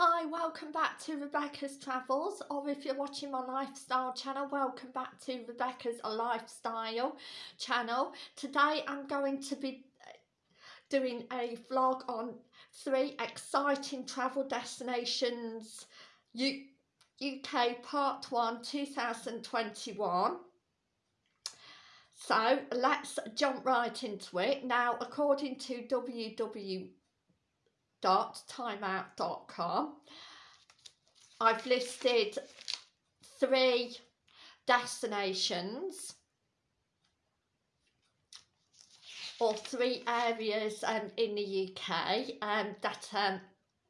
Hi, welcome back to Rebecca's Travels, or if you're watching my lifestyle channel, welcome back to Rebecca's Lifestyle channel. Today I'm going to be uh, doing a vlog on three exciting travel destinations U UK Part 1 2021. So let's jump right into it. Now, according to www www.timeout.com. I've listed three destinations or three areas um, in the UK um, that um,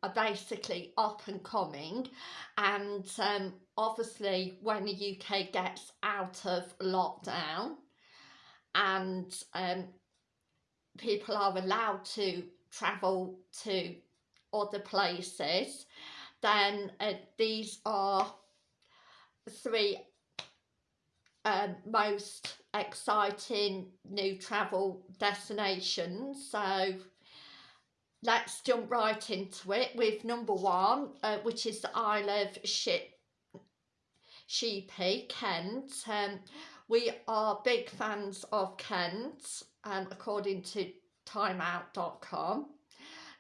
are basically up and coming and um, obviously when the UK gets out of lockdown and um, people are allowed to travel to other places then uh, these are three um, most exciting new travel destinations so let's jump right into it with number one uh, which is the Isle of Ship Sheppey, Kent. Um, we are big fans of Kent, um, according to timeout.com.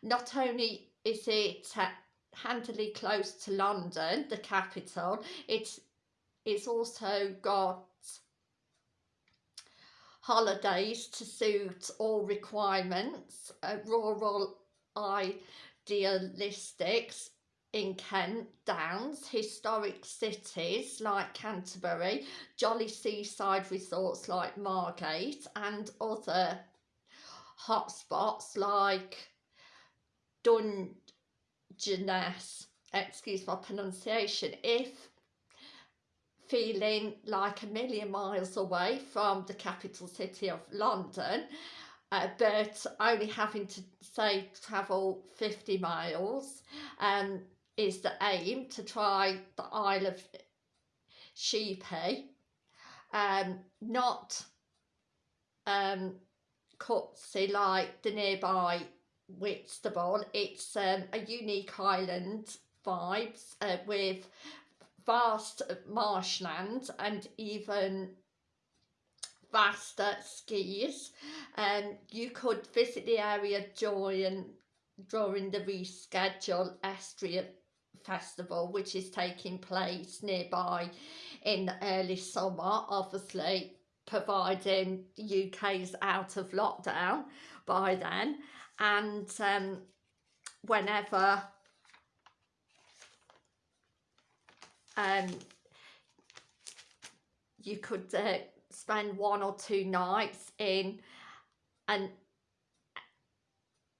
Not only is it uh, handily close to London, the capital, it's, it's also got holidays to suit all requirements, uh, rural idealistics in Kent Downs, historic cities like Canterbury, jolly seaside resorts like Margate and other hotspots like Dungeness, excuse my pronunciation, if feeling like a million miles away from the capital city of London, uh, but only having to say travel 50 miles um, is the aim to try the Isle of Sheppey, um, not um, Cutsey like the nearby Whitstable. It's um, a unique island vibes uh, with vast marshland and even vaster skis. Um, you could visit the area during, during the rescheduled Estuary Festival which is taking place nearby in the early summer obviously providing UK's out of lockdown by then. And um, whenever um, you could uh, spend one or two nights in an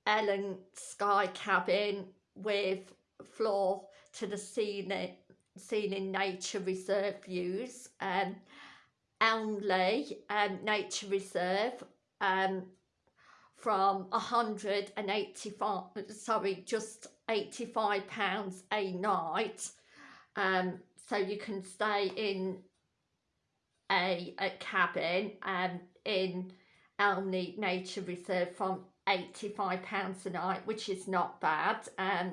Ellen Sky cabin with floor to the ceiling, ceiling nature reserve views um, Elmley um, Nature Reserve um, from 185, sorry, just 85 pounds a night. Um, so you can stay in a, a cabin um, in Elmley Nature Reserve from 85 pounds a night which is not bad um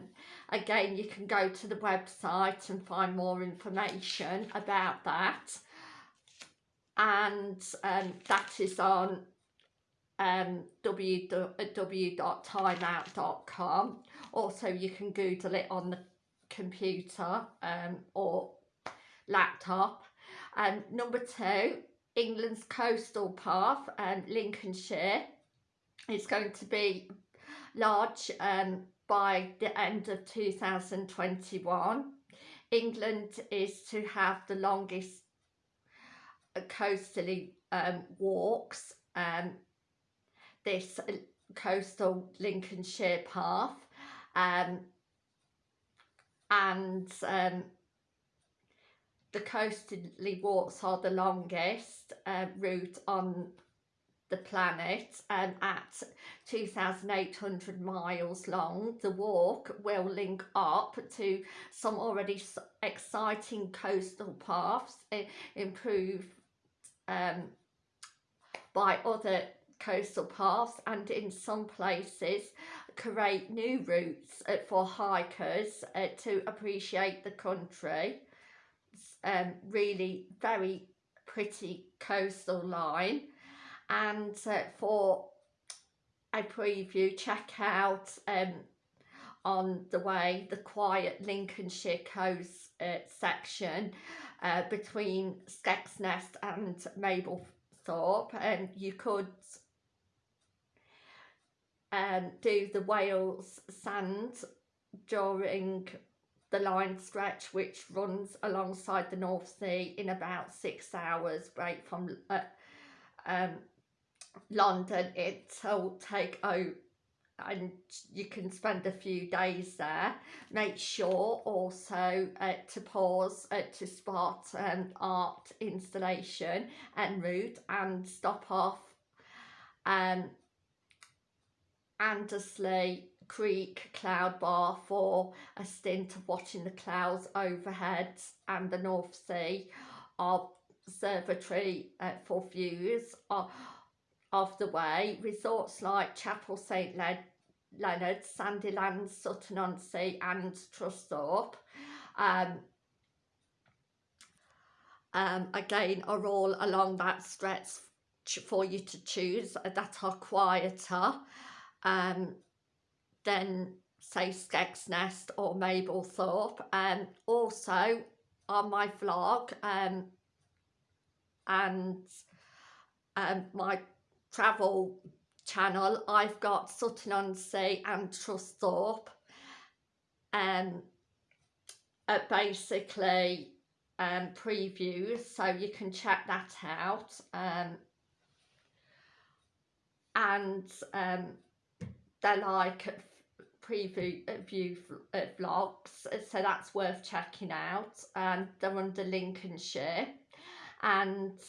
again you can go to the website and find more information about that and um, that is on um, www.timeout.com also you can google it on the computer um, or laptop. And um, number two England's coastal path and um, Lincolnshire. Is going to be large um, by the end of 2021 England is to have the longest coastally um, walks um, this coastal Lincolnshire path um, and um, the coastally walks are the longest uh, route on the planet um, at 2,800 miles long. The walk will link up to some already exciting coastal paths, improve um, by other coastal paths and in some places create new routes uh, for hikers uh, to appreciate the country. Um, really very pretty coastal line and uh, for a preview check out um, on the way the quiet Lincolnshire coast uh, section uh, between Skegness and Mablethorpe and you could um, do the Wales sand during the line stretch which runs alongside the North Sea in about six hours break from uh, um, London. It'll take out and you can spend a few days there. Make sure also uh, to pause uh, to spot an art installation en route and stop off um Anderby Creek Cloud Bar for a stint of watching the clouds overhead and the North Sea observatory uh, for views of of the way, resorts like Chapel St Le Leonard, Sandilands, Sutton-on-Sea and Trusthorpe um, um, again are all along that stretch for you to choose that are quieter um, than say Skegness or Mablethorpe. Um, also on my vlog um, and um, my travel channel I've got Sutton on Sea and Trusthorpe um uh, basically um previews so you can check that out um and um they're like preview view vlogs so that's worth checking out and they're under Lincolnshire and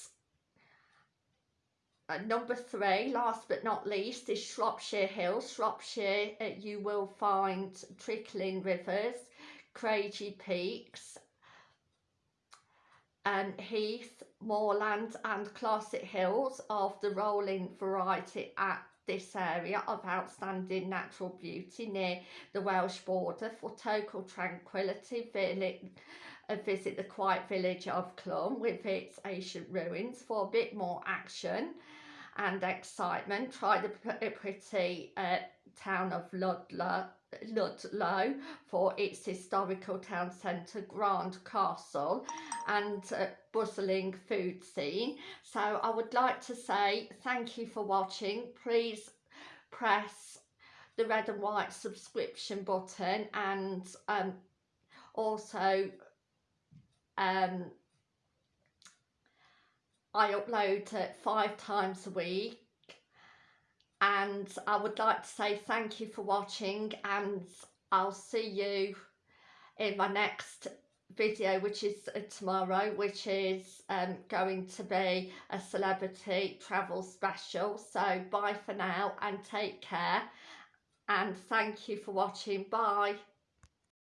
number three, last but not least, is Shropshire Hills. Shropshire, uh, you will find trickling rivers, craggy peaks, and heath, moorland and classic hills of the rolling variety at this area of outstanding natural beauty near the Welsh border for total tranquility uh, visit the quiet village of Clun with its ancient ruins for a bit more action and excitement. Try the pretty uh, town of Ludlow, Ludlow for its historical town centre, Grand Castle and uh, bustling food scene. So I would like to say thank you for watching. Please press the red and white subscription button and um, also um, I upload it five times a week. And I would like to say thank you for watching and I'll see you in my next video which is tomorrow which is um, going to be a celebrity travel special. So bye for now and take care. And thank you for watching. Bye